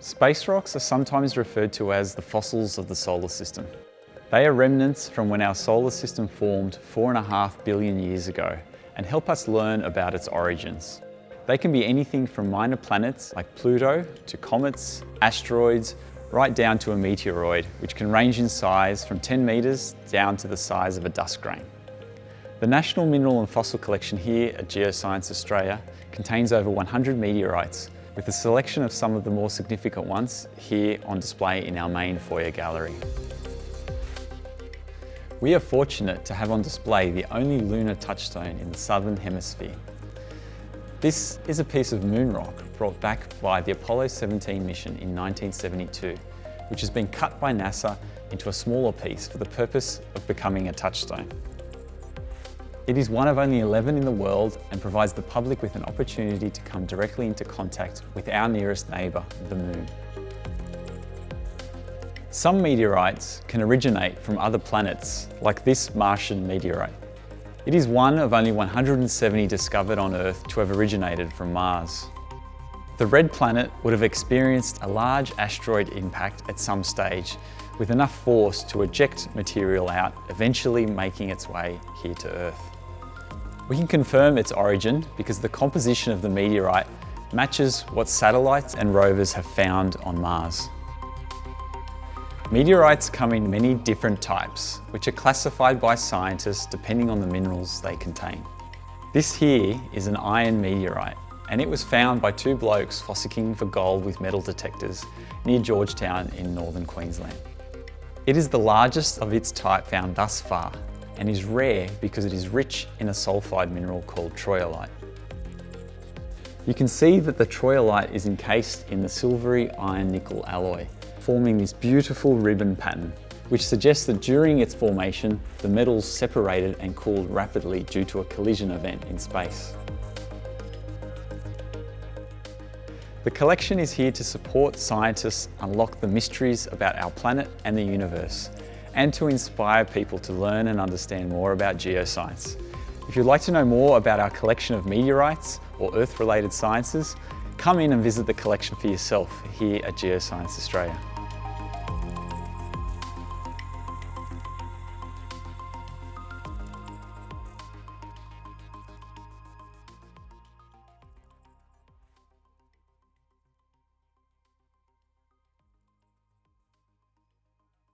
Space rocks are sometimes referred to as the fossils of the solar system. They are remnants from when our solar system formed four and a half billion years ago and help us learn about its origins. They can be anything from minor planets like Pluto to comets, asteroids, right down to a meteoroid, which can range in size from 10 metres down to the size of a dust grain. The National Mineral and Fossil Collection here at Geoscience Australia contains over 100 meteorites with a selection of some of the more significant ones here on display in our main foyer gallery. We are fortunate to have on display the only lunar touchstone in the southern hemisphere. This is a piece of moon rock brought back by the Apollo 17 mission in 1972, which has been cut by NASA into a smaller piece for the purpose of becoming a touchstone. It is one of only 11 in the world and provides the public with an opportunity to come directly into contact with our nearest neighbour, the Moon. Some meteorites can originate from other planets, like this Martian meteorite. It is one of only 170 discovered on Earth to have originated from Mars. The red planet would have experienced a large asteroid impact at some stage with enough force to eject material out, eventually making its way here to Earth. We can confirm its origin because the composition of the meteorite matches what satellites and rovers have found on Mars. Meteorites come in many different types, which are classified by scientists depending on the minerals they contain. This here is an iron meteorite, and it was found by two blokes fossicking for gold with metal detectors near Georgetown in northern Queensland. It is the largest of its type found thus far and is rare because it is rich in a sulfide mineral called troilite. You can see that the troilite is encased in the silvery iron nickel alloy, forming this beautiful ribbon pattern, which suggests that during its formation, the metals separated and cooled rapidly due to a collision event in space. The collection is here to support scientists unlock the mysteries about our planet and the universe, and to inspire people to learn and understand more about geoscience. If you'd like to know more about our collection of meteorites or Earth-related sciences, come in and visit the collection for yourself here at Geoscience Australia.